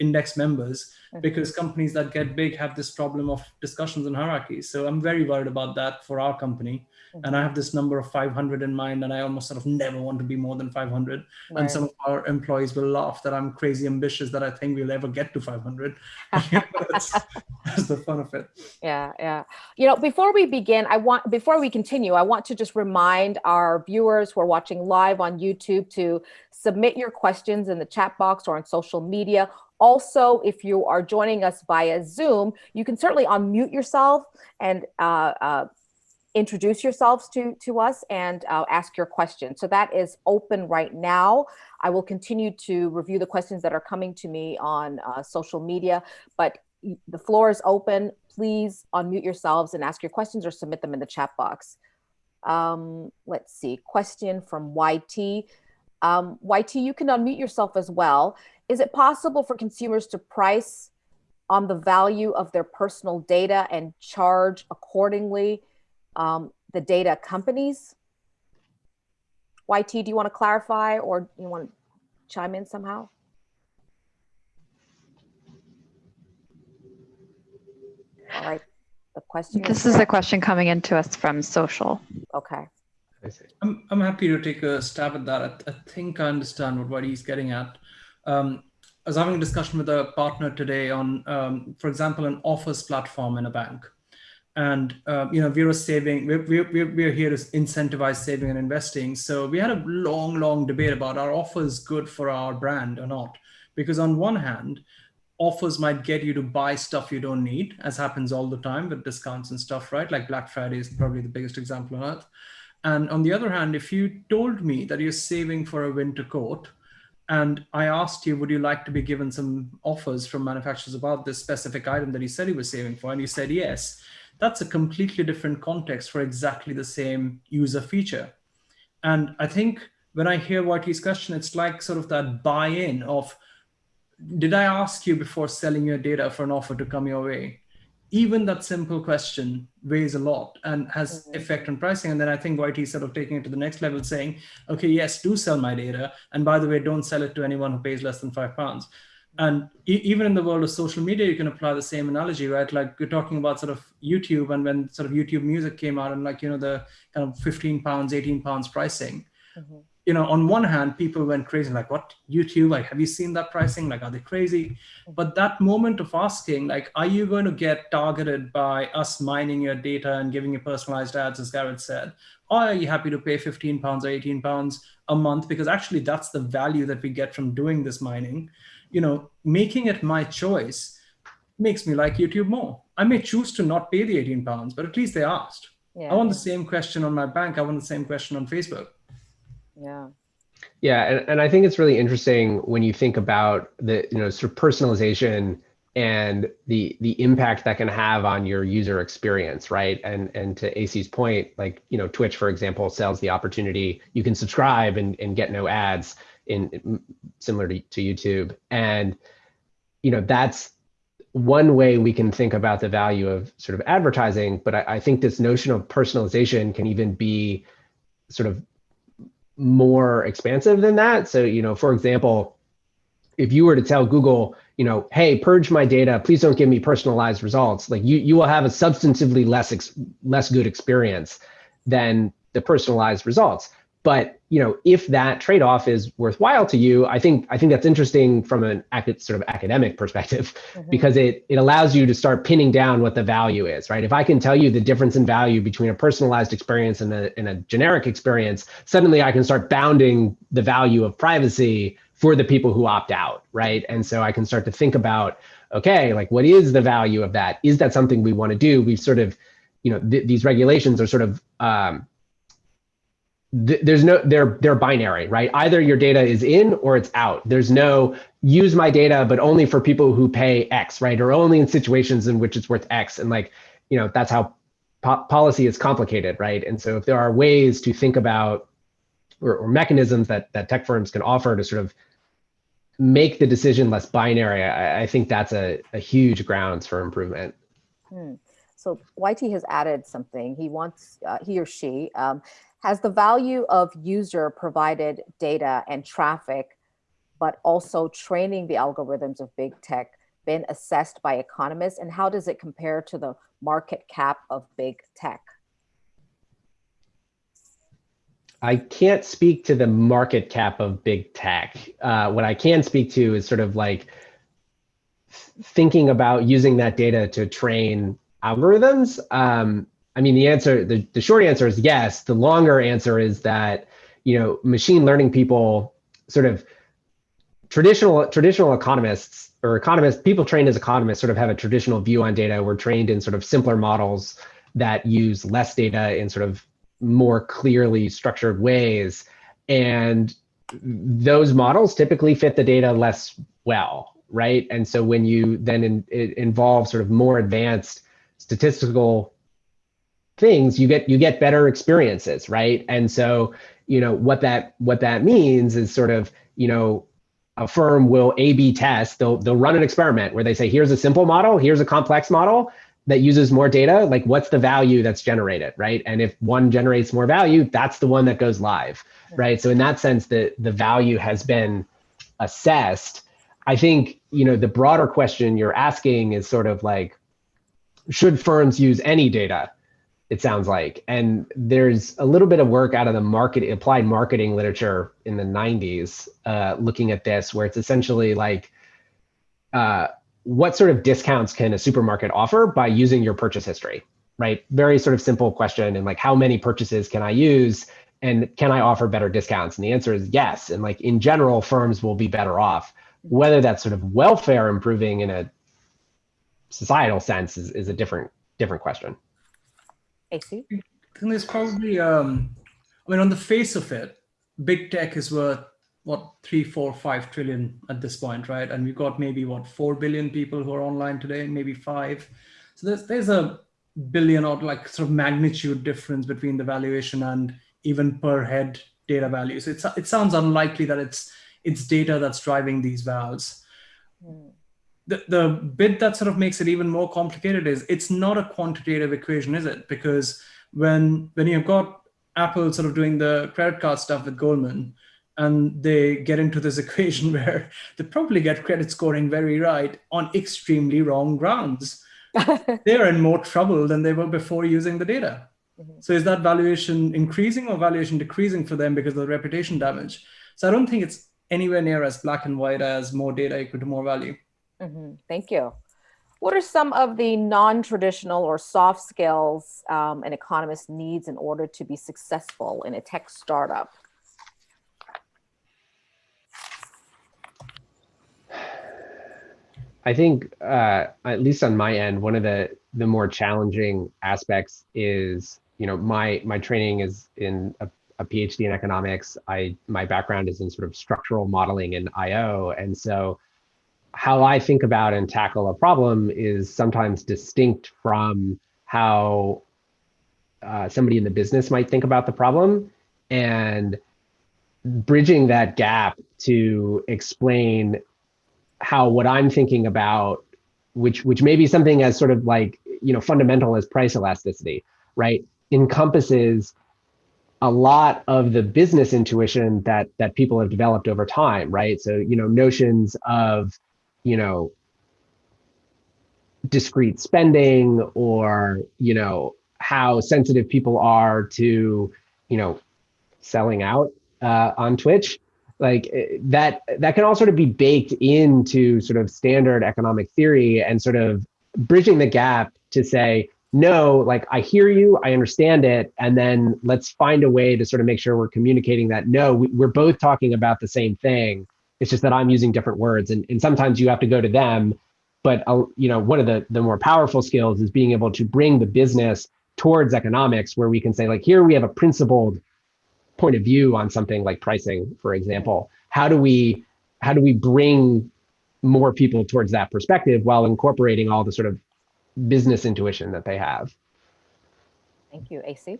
index members mm-hmm. because companies that get big have this problem of discussions and hierarchies. So I'm very worried about that for our company. And I mm-hmm. have this number of 500 in mind, and I almost sort of never want to be more than 500 Right. and some of our employees will laugh that I'm crazy ambitious that I think we'll ever get to 500. that's, that's the fun of it. Yeah, yeah. You know, before we begin, I want before we continue, I want to just remind our viewers who are watching live on YouTube to submit your questions in the chat box or on social media. Also, if you are joining us via Zoom, you can certainly unmute yourself and uh, uh, introduce yourselves to to us and uh, ask your question. So that is open right now. I will continue to review the questions that are coming to me on uh, social media, but the floor is open. Please unmute yourselves and ask your questions or submit them in the chat box. Um, let's see, question from YT. Um, YT, you can unmute yourself as well. Is it possible for consumers to price on the value of their personal data and charge accordingly um, the data companies? YT, do you want to clarify or you want to chime in somehow? All right, the question This is a question coming into us from social. okay. I see. I'm, I'm happy to take a stab at that. I, I think I understand what, what he's getting at. Um, I was having a discussion with a partner today on, um, for example, an offers platform in a bank. And, uh, you know, we're saving, we're, we're, we're here to incentivize saving and investing. So we had a long, long debate about are offers good for our brand or not? Because on one hand, offers might get you to buy stuff you don't need, as happens all the time with discounts and stuff, right? Like Black Friday is probably the biggest example on earth. And on the other hand, if you told me that you're saving for a winter coat, and I asked you, would you like to be given some offers from manufacturers about this specific item that you said you were saving for? And you said yes. That's a completely different context for exactly the same user feature. And I think when I hear YT's question, it's like sort of that buy in of, did I ask you before selling your data for an offer to come your way? Even that simple question weighs a lot and has Mhm. effect on pricing. And then I think YT is sort of taking it to the next level, saying, okay, yes, do sell my data. And by the way, don't sell it to anyone who pays less than five pounds. And e- even in the world of social media, you can apply the same analogy, right? Like you're talking about sort of YouTube and when sort of YouTube music came out and like, you know, the kind of 15 pounds, 18 pounds pricing Mhm. You know, on one hand, people went crazy, like, what, YouTube? Like, have you seen that pricing? Like, are they crazy? But that moment of asking, like, are you going to get targeted by us mining your data and giving you personalized ads, as Garrett said? Or are you happy to pay 15 pounds or 18 pounds a month? Because actually, that's the value that we get from doing this mining. You know, making it my choice makes me like YouTube more. I may choose to not pay the 18 pounds, but at least they asked. Yeah, I want the same question on my bank. I want the same question on Facebook. Yeah. Yeah, and, and I think it's really interesting when you think about the you know sort of personalization and the the impact that can have on your user experience, right? And and to AC's point, like you know Twitch, for example, sells the opportunity you can subscribe and, and get no ads in similar to, to YouTube, and you know that's one way we can think about the value of sort of advertising. But I, I think this notion of personalization can even be sort of more expansive than that. So, you know, for example, if you were to tell Google, you know, hey, purge my data. Please don't give me personalized results. Like you, you will have a substantively less less good experience than the personalized results. But you know, if that trade-off is worthwhile to you, I think I think that's interesting from an sort of academic perspective, mm-hmm. because it it allows you to start pinning down what the value is, right? If I can tell you the difference in value between a personalized experience and a, and a generic experience, suddenly I can start bounding the value of privacy for the people who opt out, right? And so I can start to think about, okay, like what is the value of that? Is that something we want to do? We've sort of, you know, th- these regulations are sort of um, there's no they're they're binary right? Either your data is in or it's out. There's no use my data but only for people who pay x right? Or only in situations in which it's worth x. And like you know that's how po policy is complicated right? And so if there are ways to think about or, or, mechanisms that that tech firms can offer to sort of make the decision less binary i, I think that's a, a huge grounds for improvement. Hmm. so YT has added something. He wants uh, he or she um, has the value of user provided data and traffic, but also training the algorithms of big tech been assessed by economists? And how does it compare to the market cap of big tech? I can't speak to the market cap of big tech. Uh, what I can speak to is sort of like thinking about using that data to train algorithms. Um, I mean, the answer, the, the short answer is yes. The longer answer is that, you know, machine learning people sort of traditional traditional economists or economists, people trained as economists sort of have a traditional view on data. We're trained in sort of simpler models that use less data in sort of more clearly structured ways. And those models typically fit the data less well, right? And so when you then in, involve sort of more advanced statistical things you get you get better experiences right? And so you know what that what that means is sort of you know a firm will a b test they'll they'll run an experiment where they say here's a simple model here's a complex model that uses more data like what's the value that's generated right? And if one generates more value that's the one that goes live right? So in that sense the the value has been assessed. I think you know the broader question you're asking is sort of like should firms use any data it sounds like. And there's a little bit of work out of the market applied marketing literature in the 90s uh, looking at this, where it's essentially like uh, what sort of discounts can a supermarket offer by using your purchase history, right? Very sort of simple question. And like, how many purchases can I use? And can I offer better discounts? And the answer is yes. And like in general, firms will be better off. Whether that's sort of welfare improving in a societal sense is, is a different different question. AC? I think there's probably, um, I mean, on the face of it, big tech is worth what three, four, five trillion at this point, right? And we've got maybe what four billion people who are online today, maybe five. So there's there's a billion or like sort of magnitude difference between the valuation and even per head data values. It's it sounds unlikely that it's it's data that's driving these vals. Mm the, the bit that sort of makes it even more complicated is it's not a quantitative equation, is it? Because when when you've got Apple sort of doing the credit card stuff with Goldman, and they get into this equation where they probably get credit scoring very right on extremely wrong grounds. They're in more trouble than they were before using the data. Mm-hmm. So is that valuation increasing or valuation decreasing for them because of the reputation damage? So I don't think it's anywhere near as black and white as more data equal to more value. Mm-hmm. Thank you. What are some of the non-traditional or soft skills um, an economist needs in order to be successful in a tech startup? I think, uh, at least on my end, one of the the more challenging aspects is, you know, my my training is in a, a PhD in economics. I my background is in sort of structural modeling and IO, and so how I think about and tackle a problem is sometimes distinct from how uh, somebody in the business might think about the problem and bridging that gap to explain how what I'm thinking about, which which may be something as sort of like you know fundamental as price elasticity, right, encompasses a lot of the business intuition that that people have developed over time, right? So you know notions of you know, discrete spending or, you know, how sensitive people are to, you know, selling out uh, on Twitch. Like eh, that, that can all sort of be baked into sort of standard economic theory and sort of bridging the gap to say, no, like I hear you, I understand it, and then let's find a way to sort of make sure we're communicating that no, we, we're both talking about the same thing. It's just that I'm using different words, and, and sometimes you have to go to them. But uh, you know, one of the the more powerful skills is being able to bring the business towards economics, where we can say like, here we have a principled point of view on something like pricing, for example. How do we how do we bring more people towards that perspective while incorporating all the sort of business intuition that they have. Thank you, AC.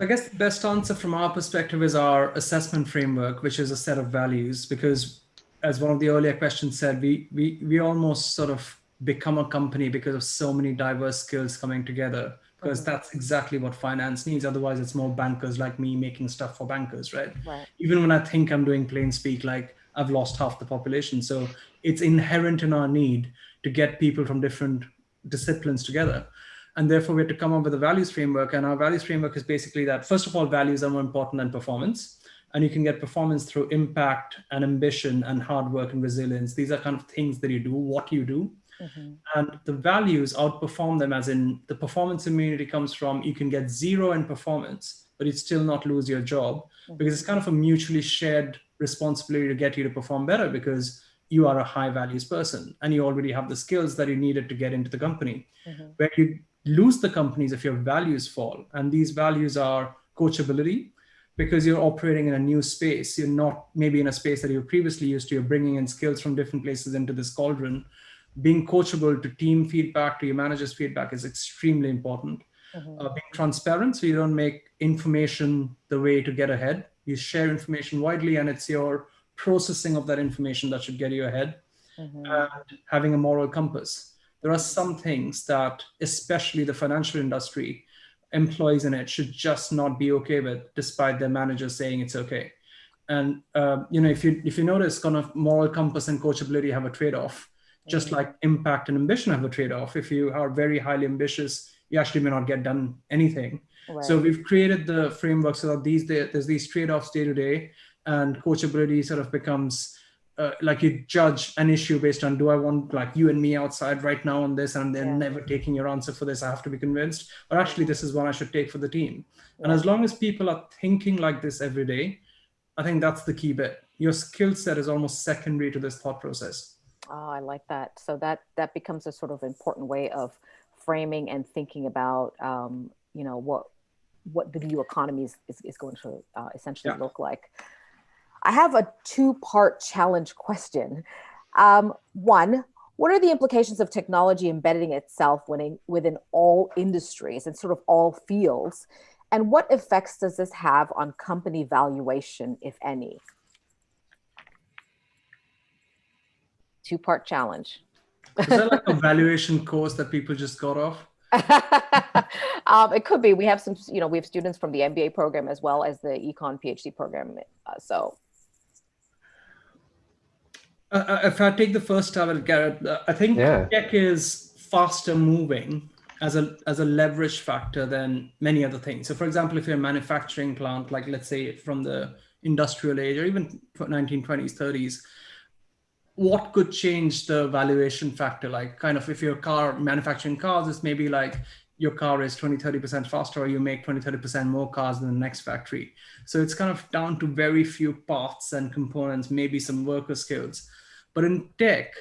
I guess the best answer from our perspective is our assessment framework, which is a set of values, because as one of the earlier questions said, we, we, we almost sort of become a company because of so many diverse skills coming together, because that's exactly what finance needs. Otherwise, it's more bankers like me making stuff for bankers, right? right? Even when I think I'm doing plain speak, like I've lost half the population. So it's inherent in our need to get people from different disciplines together. And therefore, we had to come up with a values framework. And our values framework is basically that, first of all, values are more important than performance. And you can get performance through impact and ambition and hard work and resilience. These are kind of things that you do, what you do. Mm-hmm. And the values outperform them, as in the performance immunity comes from you can get zero in performance, but you'd still not lose your job mm-hmm. because it's kind of a mutually shared responsibility to get you to perform better because you are a high values person and you already have the skills that you needed to get into the company. Mm-hmm. Where you lose the companies if your values fall. And these values are coachability, because you're operating in a new space. You're not maybe in a space that you previously used to. You're bringing in skills from different places into this cauldron. Being coachable to team feedback, to your manager's feedback is extremely important. Mm-hmm. Uh, being transparent, so you don't make information the way to get ahead. You share information widely, and it's your processing of that information that should get you ahead mm-hmm. and having a moral compass. There are some things that, especially the financial industry, employees in it should just not be okay with, despite their managers saying it's okay. And uh, you know, if you if you notice, kind of moral compass and coachability have a trade-off, just mm-hmm. like impact and ambition have a trade-off. If you are very highly ambitious, you actually may not get done anything. Right. So we've created the framework so that these there's these trade-offs day to day and coachability sort of becomes uh, like you judge an issue based on do I want like you and me outside right now on this and then yeah. never taking your answer for this I have to be convinced? Or actually this is one I should take for the team. Yeah. and as long as people are thinking like this every day I think that's the key bit. Your skill set is almost secondary to this thought process. Oh I like that. So that that becomes a sort of important way of framing and thinking about um, you know what what the new economy is, is, is going to uh, essentially yeah. look like I have a two part challenge question. Um, one, what are the implications of technology embedding itself within, within all industries and sort of all fields? And what effects does this have on company valuation, if any? Two part challenge. Is that like a valuation course that people just got off? um, it could be. We have some, you know, we have students from the MBA program as well as the econ PhD program. Uh, so uh, uh, if I take the first stab at Garrett, uh, I think yeah. tech is faster moving as a as a leverage factor than many other things. So, for example, if you're a manufacturing plant, like let's say from the industrial age or even 1920s, 30s, what could change the valuation factor? Like, kind of, if your car manufacturing cars, it's maybe like your car is 20, 30% faster, or you make 20, 30% more cars than the next factory. So it's kind of down to very few parts and components, maybe some worker skills. But in tech,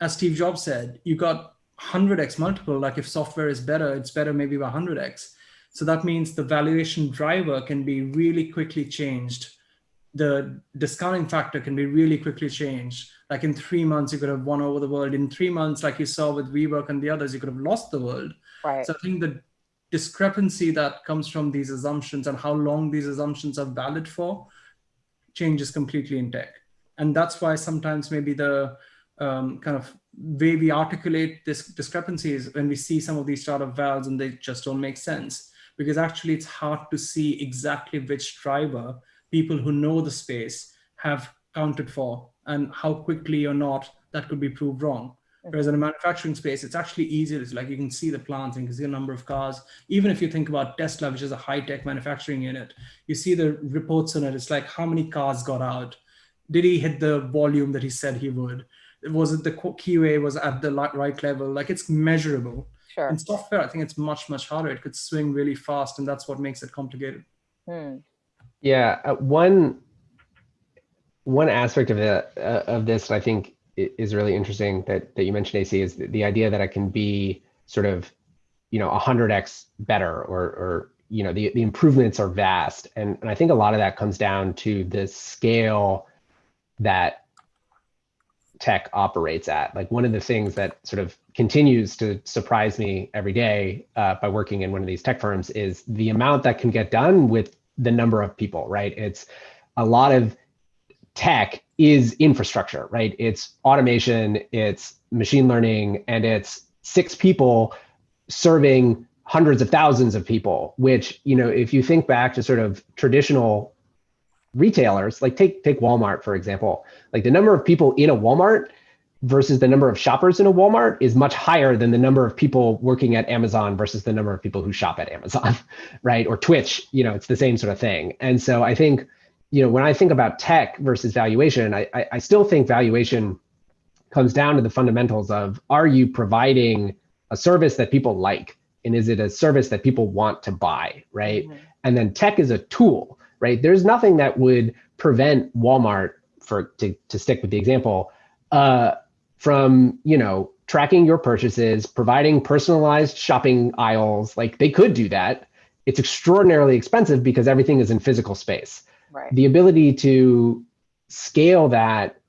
as Steve Jobs said, you got 100x multiple. Like if software is better, it's better maybe by 100x. So that means the valuation driver can be really quickly changed. The discounting factor can be really quickly changed. Like in three months, you could have won over the world. In three months, like you saw with WeWork and the others, you could have lost the world. Right. So I think the discrepancy that comes from these assumptions and how long these assumptions are valid for changes completely in tech and that's why sometimes maybe the um, kind of way we articulate this discrepancy is when we see some of these startup valves and they just don't make sense because actually it's hard to see exactly which driver people who know the space have counted for and how quickly or not that could be proved wrong. Whereas in a manufacturing space, it's actually easier. It's like you can see the plants and you can see the number of cars. Even if you think about Tesla, which is a high-tech manufacturing unit, you see the reports on it. It's like how many cars got out? Did he hit the volume that he said he would? Was it the QA was at the right level? Like it's measurable. Sure. In software, I think it's much, much harder. It could swing really fast and that's what makes it complicated. Hmm. Yeah, uh, one one aspect of it uh, of this I think is really interesting that that you mentioned AC is the, the idea that it can be sort of you know 100x better or or you know the the improvements are vast and and I think a lot of that comes down to the scale that tech operates at. Like one of the things that sort of continues to surprise me every day uh, by working in one of these tech firms is the amount that can get done with the number of people, right? It's a lot of tech is infrastructure, right? It's automation, it's machine learning, and it's six people serving hundreds of thousands of people, which, you know, if you think back to sort of traditional retailers, like take take Walmart for example, like the number of people in a Walmart versus the number of shoppers in a Walmart is much higher than the number of people working at Amazon versus the number of people who shop at Amazon, right? Or Twitch, you know, it's the same sort of thing. And so I think, you know, when I think about tech versus valuation, I, I, I still think valuation comes down to the fundamentals of are you providing a service that people like? And is it a service that people want to buy, right? Mm -hmm. And then tech is a tool right? There's nothing that would prevent Walmart, for to, to stick with the example, uh, from you know tracking your purchases, providing personalized shopping aisles. Like they could do that. It's extraordinarily expensive because everything is in physical space. Right. The ability to scale that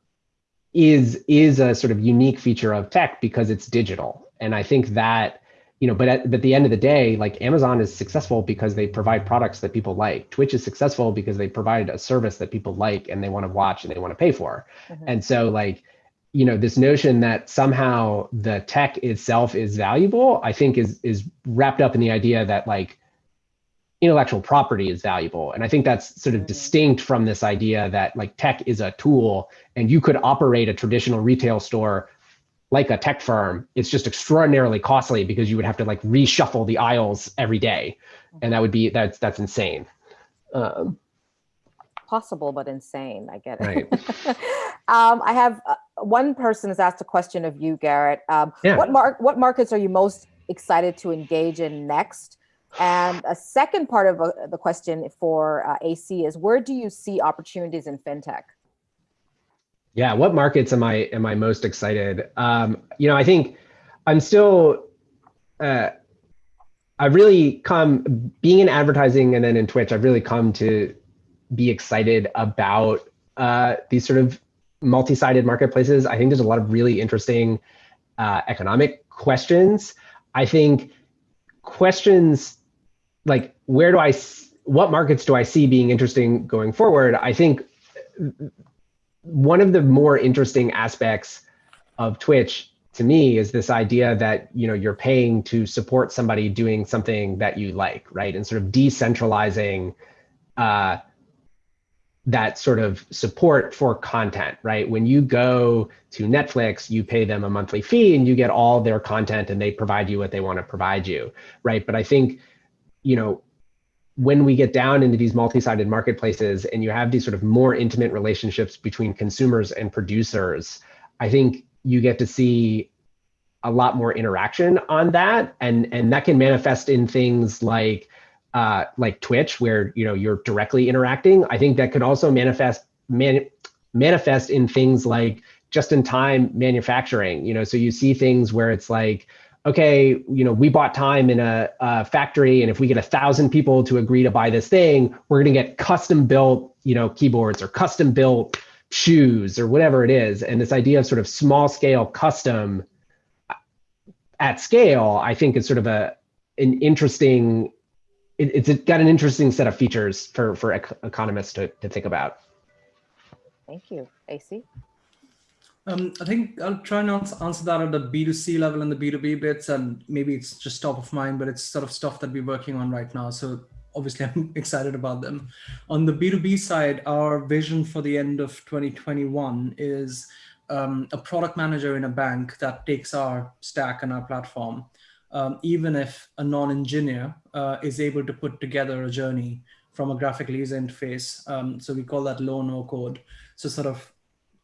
is is a sort of unique feature of tech because it's digital, and I think that you know, but at, but at the end of the day, like Amazon is successful because they provide products that people like. Twitch is successful because they provide a service that people like and they want to watch and they want to pay for. Mm-hmm. And so like, you know, this notion that somehow the tech itself is valuable, I think is is wrapped up in the idea that like intellectual property is valuable. And I think that's sort of mm-hmm. distinct from this idea that like tech is a tool and you could operate a traditional retail store like a tech firm, it's just extraordinarily costly because you would have to like reshuffle the aisles every day, and that would be that's that's insane. Um, Possible, but insane. I get it. Right. um, I have uh, one person has asked a question of you, Garrett. Um, yeah. What mark? What markets are you most excited to engage in next? And a second part of uh, the question for uh, AC is where do you see opportunities in fintech? Yeah, what markets am I am I most excited? Um, you know, I think I'm still. Uh, I've really come being in advertising and then in Twitch. I've really come to be excited about uh, these sort of multi-sided marketplaces. I think there's a lot of really interesting uh, economic questions. I think questions like where do I, what markets do I see being interesting going forward? I think one of the more interesting aspects of Twitch to me is this idea that you know you're paying to support somebody doing something that you like, right? And sort of decentralizing uh, that sort of support for content, right? When you go to Netflix, you pay them a monthly fee and you get all their content and they provide you what they want to provide you, right? But I think, you know, when we get down into these multi-sided marketplaces and you have these sort of more intimate relationships between consumers and producers, I think you get to see a lot more interaction on that, and and that can manifest in things like uh, like Twitch, where you know you're directly interacting. I think that could also manifest man, manifest in things like just-in-time manufacturing. You know, so you see things where it's like okay, you know, we bought time in a, a factory, and if we get a thousand people to agree to buy this thing, we're going to get custom built, you know, keyboards or custom built shoes or whatever it is. And this idea of sort of small scale custom at scale, I think is sort of a an interesting. It, it's got an interesting set of features for for economists to to think about. Thank you, AC. Um, I think I'll try and answer that at the B2C level and the B2B bits, and maybe it's just top of mind, but it's sort of stuff that we're working on right now. So obviously I'm excited about them. On the B2B side, our vision for the end of 2021 is um, a product manager in a bank that takes our stack and our platform, um, even if a non-engineer uh, is able to put together a journey from a graphical user interface. Um, so we call that low no code. So sort of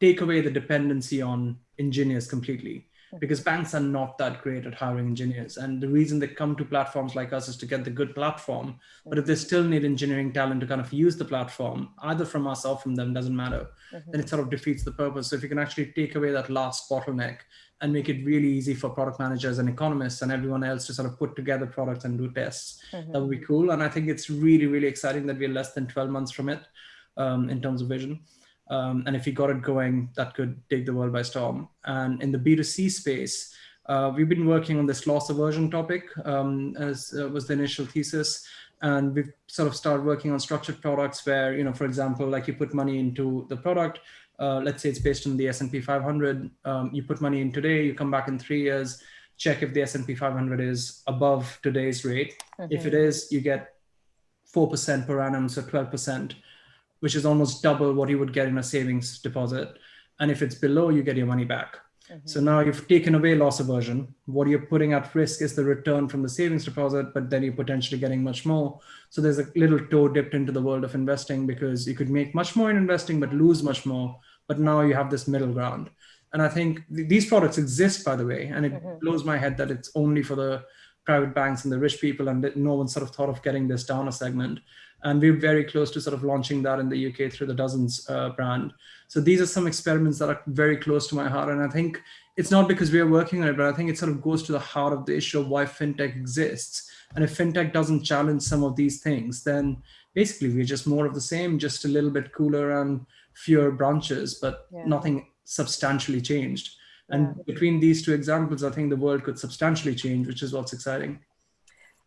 take away the dependency on engineers completely because banks are not that great at hiring engineers. And the reason they come to platforms like us is to get the good platform. But if they mm-hmm. still need engineering talent to kind of use the platform, either from us or from them, doesn't matter, mm-hmm. then it sort of defeats the purpose. So if you can actually take away that last bottleneck and make it really easy for product managers and economists and everyone else to sort of put together products and do tests, mm-hmm. that would be cool. And I think it's really, really exciting that we're less than 12 months from it um, in terms of vision. Um, and if you got it going, that could take the world by storm. And in the B2C space, uh, we've been working on this loss aversion topic um, as uh, was the initial thesis. And we've sort of started working on structured products where, you know, for example, like you put money into the product, uh, let's say it's based on the S&P 500, um, you put money in today, you come back in three years, check if the S&P 500 is above today's rate. If it is, you get 4% per annum, so 12% which is almost double what you would get in a savings deposit. And if it's below, you get your money back. Mm-hmm. So now you've taken away loss aversion. What you're putting at risk is the return from the savings deposit, but then you're potentially getting much more. So there's a little toe dipped into the world of investing because you could make much more in investing, but lose much more. But now you have this middle ground. And I think th- these products exist, by the way, and it mm-hmm. blows my head that it's only for the private banks and the rich people, and that no one sort of thought of getting this down a segment and we're very close to sort of launching that in the UK through the Dozens uh, brand. So these are some experiments that are very close to my heart, and I think it's not because we are working on it, but I think it sort of goes to the heart of the issue of why fintech exists. And if fintech doesn't challenge some of these things, then basically we're just more of the same, just a little bit cooler and fewer branches, but Yeah. nothing substantially changed. And Yeah. between these two examples, I think the world could substantially change, which is what's exciting.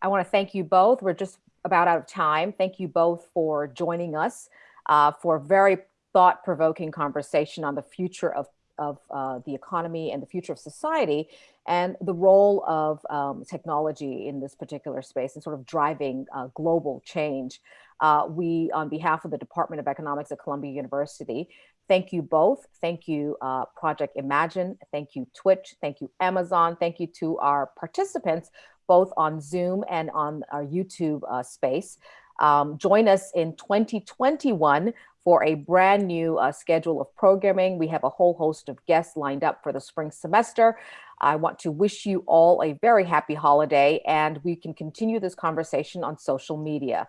I want to thank you both. We're just about out of time. Thank you both for joining us uh, for a very thought provoking conversation on the future of, of uh, the economy and the future of society and the role of um, technology in this particular space and sort of driving uh, global change. Uh, we, on behalf of the Department of Economics at Columbia University, thank you both. Thank you, uh, Project Imagine. Thank you, Twitch. Thank you, Amazon. Thank you to our participants both on Zoom and on our YouTube uh, space. Um, join us in 2021 for a brand new uh, schedule of programming. We have a whole host of guests lined up for the spring semester. I want to wish you all a very happy holiday, and we can continue this conversation on social media.